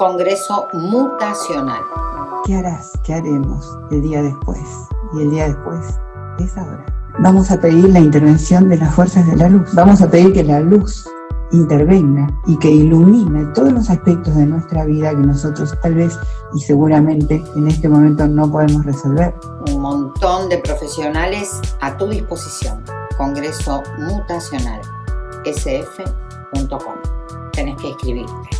Congreso Mutacional. ¿Qué harás? ¿Qué haremos el día después? Y el día después es ahora. Vamos a pedir la intervención de las fuerzas de la luz. Vamos a pedir que la luz intervenga y que ilumine todos los aspectos de nuestra vida que nosotros tal vez y seguramente en este momento no podemos resolver. Un montón de profesionales a tu disposición. Congreso Mutacional, sf.com. Tenés que escribirte.